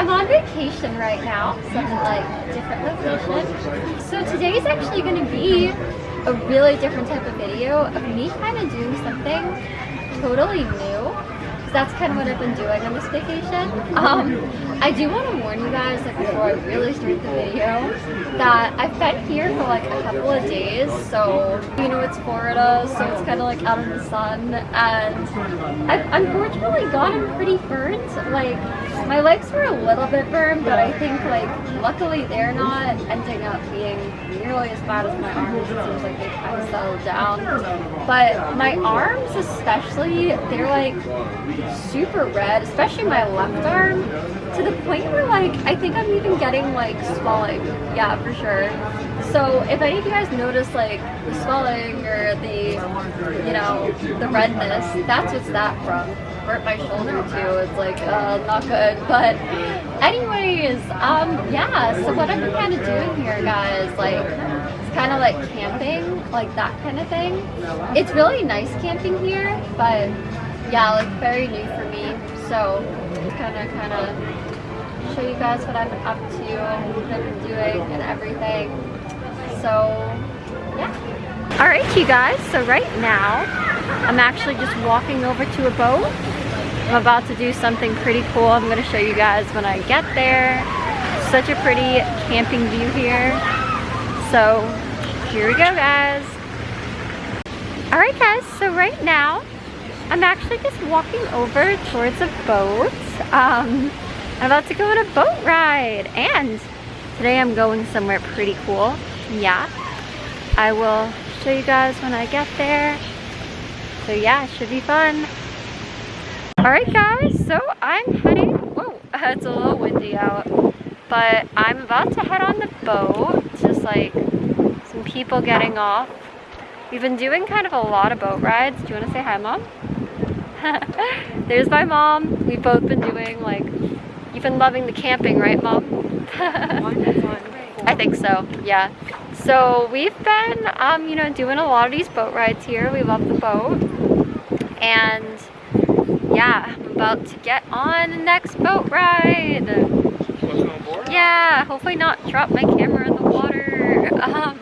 I'm on vacation right now, so I'm in like different location. So today is actually going to be a really different type of video of me kind of doing something totally new that's kind of what I've been doing on this vacation. Um, I do want to warn you guys, like before I really start the video, that I've been here for like a couple of days, so you know it's Florida, so it's kind of like out in the sun, and I've unfortunately gotten pretty burnt. Like my legs were a little bit burned, but I think like luckily they're not ending up being bad as my arms. It seems like they kind of settled down, but my arms especially, they're like super red, especially my left arm, to the point where like, I think I'm even getting like swelling. Yeah, for sure. So if any of you guys notice like the swelling or the, you know, the redness, that's what's that from. Hurt my shoulder too. It's like, uh, not good. But anyways, um, yeah, so what I've been kind of doing here, guys, like, it's kind of like camping, like that kind of thing. It's really nice camping here, but yeah, like very new for me. So kind of, kind of show you guys what I'm up to, and what I've been doing and everything. So yeah. All right, you guys, so right now I'm actually just walking over to a boat. I'm about to do something pretty cool. I'm gonna show you guys when I get there. Such a pretty camping view here. So here we go guys. All right guys, so right now I'm actually just walking over towards a boat. Um, I'm about to go on a boat ride and today I'm going somewhere pretty cool. Yeah, I will show you guys when I get there. So yeah, it should be fun. Alright guys, so I'm heading, whoa, it's a little windy out, but I'm about to head on the boat, just like some people getting off. We've been doing kind of a lot of boat rides. Do you want to say hi, Mom? There's my mom. We've both been doing like, you've been loving the camping, right mom? I think so, yeah. So we've been, um, you know, doing a lot of these boat rides here. We love the boat. And yeah, I'm about to get on the next boat ride. Yeah, hopefully not drop my camera in the water. Um,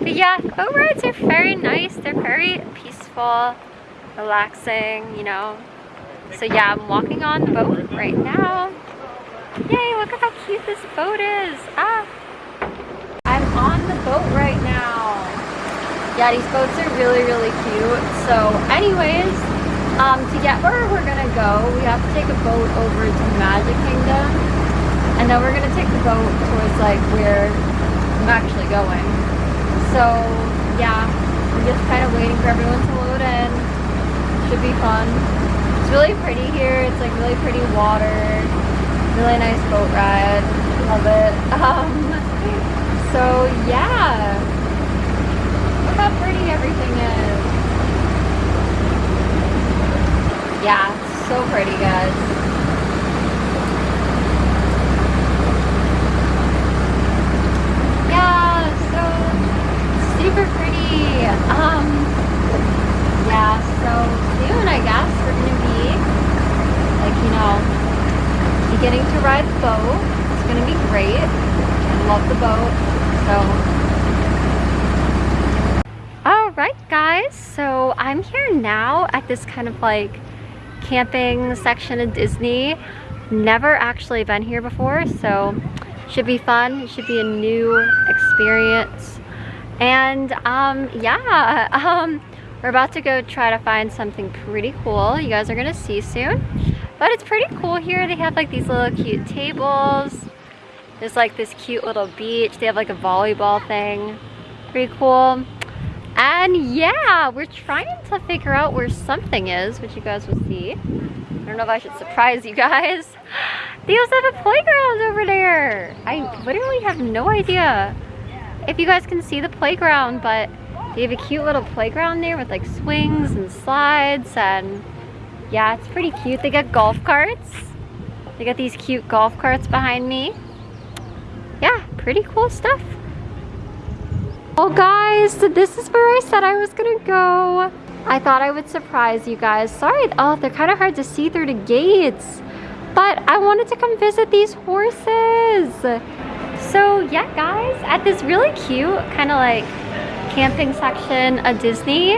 but yeah, boat rides are very nice. They're very peaceful relaxing, you know. So yeah, I'm walking on the boat right now. Yay, look at how cute this boat is. Ah. On the boat right now. Yeah, these boats are really, really cute. So anyways, um, to get where we're gonna go, we have to take a boat over to Magic Kingdom. And then we're gonna take the boat towards like where I'm actually going. So yeah, I'm just kind of waiting for everyone to load in. Should be fun. It's really pretty here. It's like really pretty water. Really nice boat ride. Love it. Um, so yeah. Look how pretty everything is. Yeah, so pretty guys. Yeah, so super pretty. Um, yeah, so soon, I guess, we're going to be, like, you know, beginning to ride the boat. It's going to be great. I love the boat, so. Alright, guys, so I'm here now at this kind of, like, camping section of Disney. Never actually been here before, so should be fun. It should be a new experience. And, um, yeah, um, we're about to go try to find something pretty cool. You guys are gonna see soon. But it's pretty cool here. They have like these little cute tables. There's like this cute little beach. They have like a volleyball thing. Pretty cool. And yeah, we're trying to figure out where something is, which you guys will see. I don't know if I should surprise you guys. They also have a playground over there. I literally have no idea if you guys can see the playground, but they have a cute little playground there with like swings and slides and yeah, it's pretty cute. They got golf carts. They got these cute golf carts behind me. Yeah, pretty cool stuff. Oh guys, this is where I said I was gonna go. I thought I would surprise you guys. Sorry, oh, they're kind of hard to see through the gates. but I wanted to come visit these horses. So yeah, guys, at this really cute kind of like camping section of Disney,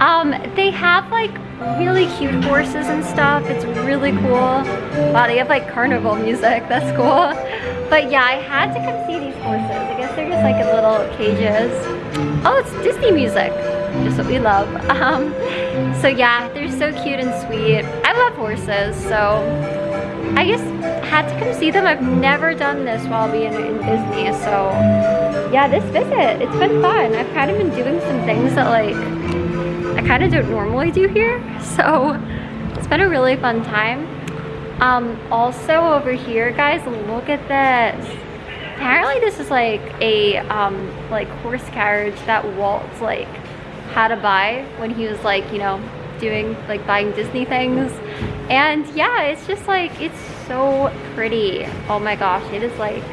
um, they have like really cute horses and stuff. It's really cool. Wow, they have like carnival music. That's cool. But yeah, I had to come see these just like in little cages. Oh, it's Disney music. Just what we love. Um, so yeah, they're so cute and sweet. I love horses, so I just had to come see them. I've never done this while being in Disney, so yeah, this visit, it's been fun. I've kind of been doing some things that like I kind of don't normally do here, so it's been a really fun time. Um, also over here, guys, look at this. This is like a um, like horse carriage that Walt's like had to buy when he was like, you know, doing like buying Disney things. And yeah, it's just like, it's so pretty. Oh my gosh, it is like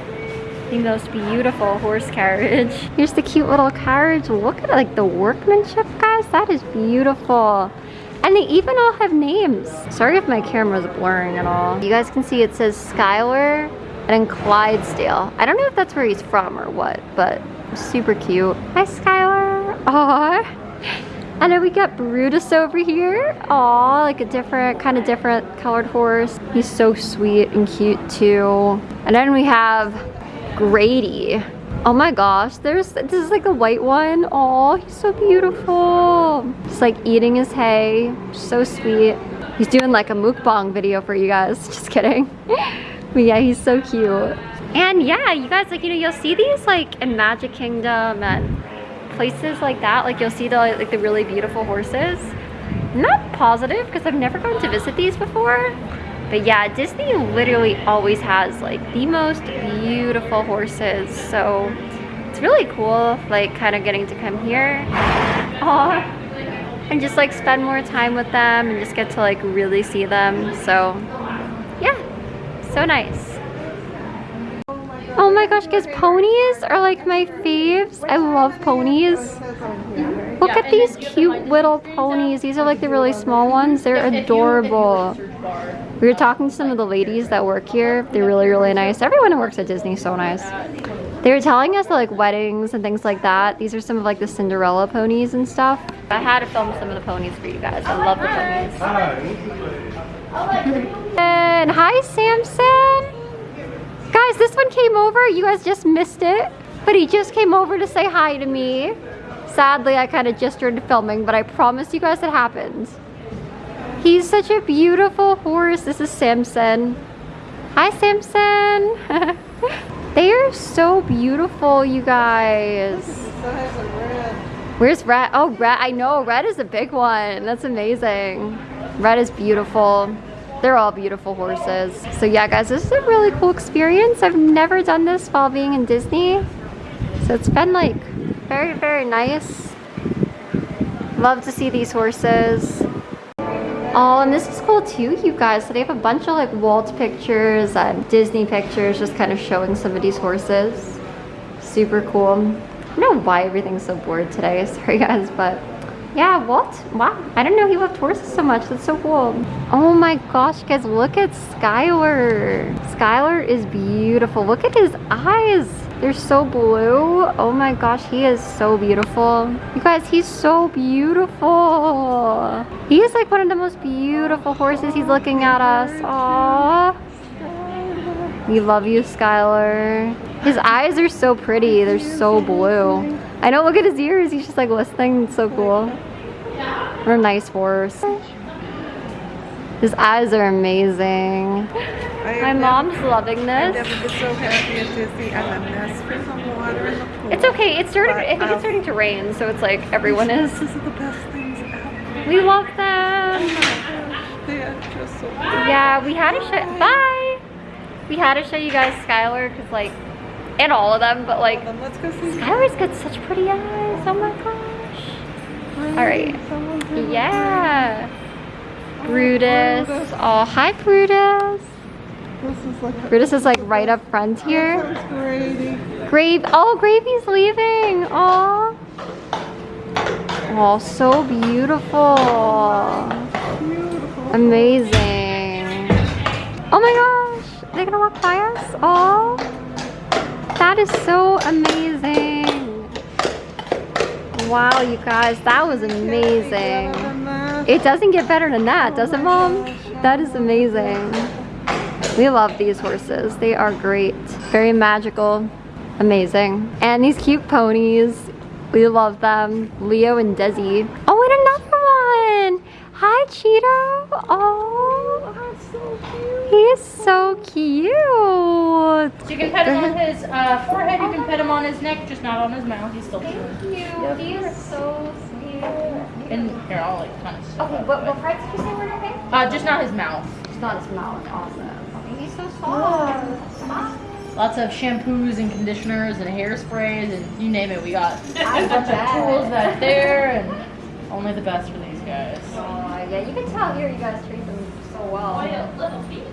the most beautiful horse carriage. Here's the cute little carriage. Look at like the workmanship, guys. That is beautiful. And they even all have names. Sorry if my camera's blurring at all. You guys can see it says Skylar and then Clydesdale. I don't know if that's where he's from or what, but super cute. Hi, Skylar. Aww. And then we got Brutus over here. Aw, like a different, kind of different colored horse. He's so sweet and cute too. And then we have Grady. Oh my gosh, there's this is like a white one. Oh, he's so beautiful. He's like eating his hay. So sweet. He's doing like a mukbang video for you guys. Just kidding. but yeah, he's so cute. And yeah, you guys like, you know, you'll see these like in Magic Kingdom and places like that. Like you'll see the like the really beautiful horses. not positive because I've never gone to visit these before. But yeah, Disney literally always has like the most beautiful horses. So it's really cool, like kind of getting to come here. Aww. And just like spend more time with them and just get to like really see them. So so nice. Oh my gosh, guys, ponies are like my faves. I love ponies. Look at these cute little ponies. These are like the really small ones. They're adorable. We were talking to some of the ladies that work here. They're really, really nice. Everyone who works at Disney is so nice. They were telling us that like weddings and things like that. These are some of like the Cinderella ponies and stuff. I had to film some of the ponies for you guys. I love the ponies. And hi, Samson. Guys, this one came over. You guys just missed it. But he just came over to say hi to me. Sadly, I kind of just started filming, but I promise you guys it happened. He's such a beautiful horse. This is Samson. Hi, Samson. they are so beautiful, you guys. Where's Red? Oh, Red. I know. Red is a big one. That's amazing. Red is beautiful. They're all beautiful horses. So yeah, guys, this is a really cool experience. I've never done this while being in Disney. So it's been like very, very nice. Love to see these horses. Oh, and this is cool too, you guys. So they have a bunch of like Walt pictures and Disney pictures just kind of showing some of these horses. Super cool. I don't know why everything's so bored today. Sorry guys, but yeah, what? Wow. I didn't know he loved horses so much. That's so cool. Oh my gosh, guys, look at Skylar. Skylar is beautiful. Look at his eyes. They're so blue. Oh my gosh, he is so beautiful. You guys, he's so beautiful. He is like one of the most beautiful horses. He's looking at us. Aww. We love you, Skylar. His eyes are so pretty. They're so blue. I know, look at his ears. He's just like listening. It's so cool. What a nice horse. His eyes are amazing. My mom's loving this. so happy to see for some water in the pool. It's okay. It's starting. But, I think um, it's starting to rain, so it's like everyone is. This is the best things ever. We love them. they are just so. Yeah, we had to show. Bye. We had to show you guys Skylar because like and all of them, but like, let's go see. Skylar's got such pretty eyes. Oh my gosh. All right. Yeah. Brutus. Oh, hi, Brutus. Is like Brutus is like right up front here. Grave. Oh, Gravy's leaving. Oh. Oh, so beautiful. beautiful. Amazing. Oh my my gosh. They're gonna walk by us? Oh. That is so amazing. Wow, you guys, that was amazing. It doesn't get better than that, does it, Mom? That is amazing. We love these horses. They are great. Very magical. Amazing. And these cute ponies. We love them. Leo and Desi. Oh, and another one. Hi, Cheeto. Oh, he is so cute. So you can pet him on his uh, forehead, you can pet him on his neck, just not on his mouth. He's still chewing. Thank you. He is so sweet. And here, I'll like kind of. Okay, what, what parts did you say were okay? Uh, just not his mouth. Just not his mouth. Awesome. Okay, he's so soft. Lots of shampoos and conditioners and hairsprays and you name it, we got I a bunch of tools back there and only the best for these guys. Oh, yeah, you can tell here you guys treat them so well. little baby.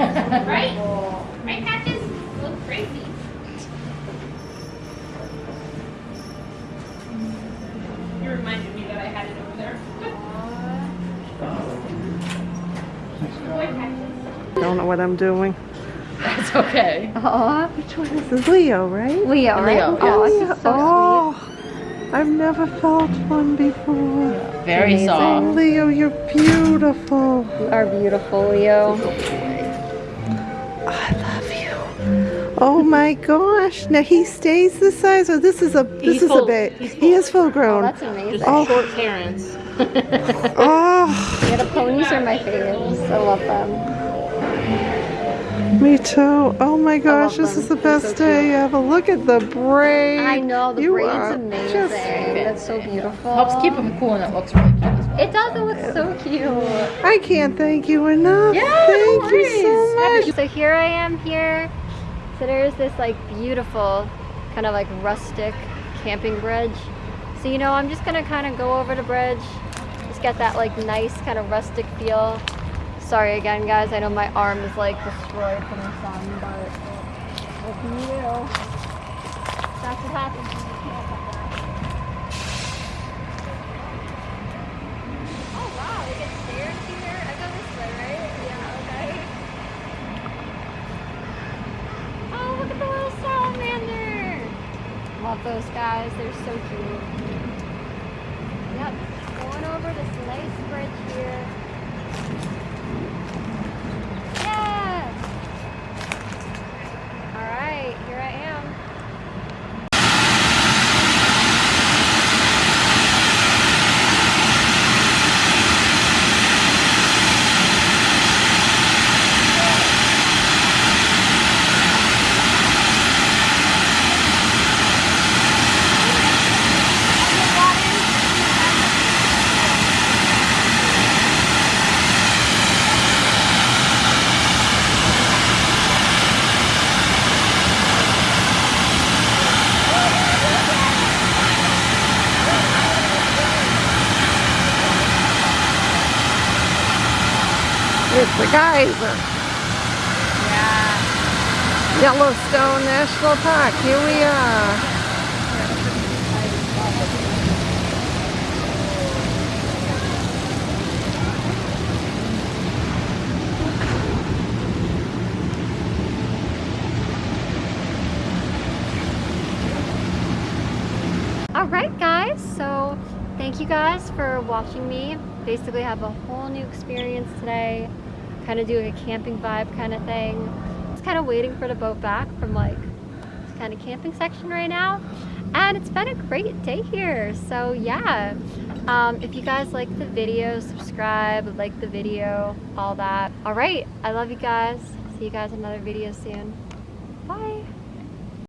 Right? Cool. Right, Patches? Look crazy. You reminded me that I had it over there. Boy, Patches. Don't know what I'm doing. That's okay. Aw, Which one is this? Leo, right? Leo, right? Leo, Aw, yes. he's so oh, I've never felt one before. Very Amazing. soft. Leo, you're beautiful. sweet. You are beautiful, Leo. Oh my gosh! Now he stays this size, or this is a this He's is full- a bit. He is full Oh, grown. that's amazing. Just Oh. short parents. Oh, Yeah, the ponies are my favorites. I love them. me too. Oh my gosh, this them. is the best so day ever. Look at the braid. I know, the You braid's are amazing. just- That's so beautiful. Helps keep him cool and it looks really cute as well. It does, it looks so cute. I can't thank you enough. Yeah, no thank you so much. So here I am here. So there's this like beautiful kind of like rustic camping bridge. So you know, I'm just gonna kind of go over the bridge, just get that like nice kind of rustic feel. Sorry again, guys. I know my arm is like destroyed from the sun, but what can you do? That's what happens when you camp like that. Oh wow, they get stairs here. I go this way, right? Yeah, okay. Oh, look at the little salamander. Love those guys. They're so cute. Yep. Going over this nice bridge here. Yes. All right, here I am. It's the geyser. Yeah. Yellowstone National Park. Here we are. All right, guys. So thank you guys for watching me. Basically, have a whole new experience today. Kind of doing a camping vibe kind of thing. Just kind of waiting for the boat back from like this kind of camping section right now. And it's been a great day here. So yeah, um, if you guys like the video, subscribe, like the video, all that. All right, I love you guys. See you guys in another video soon.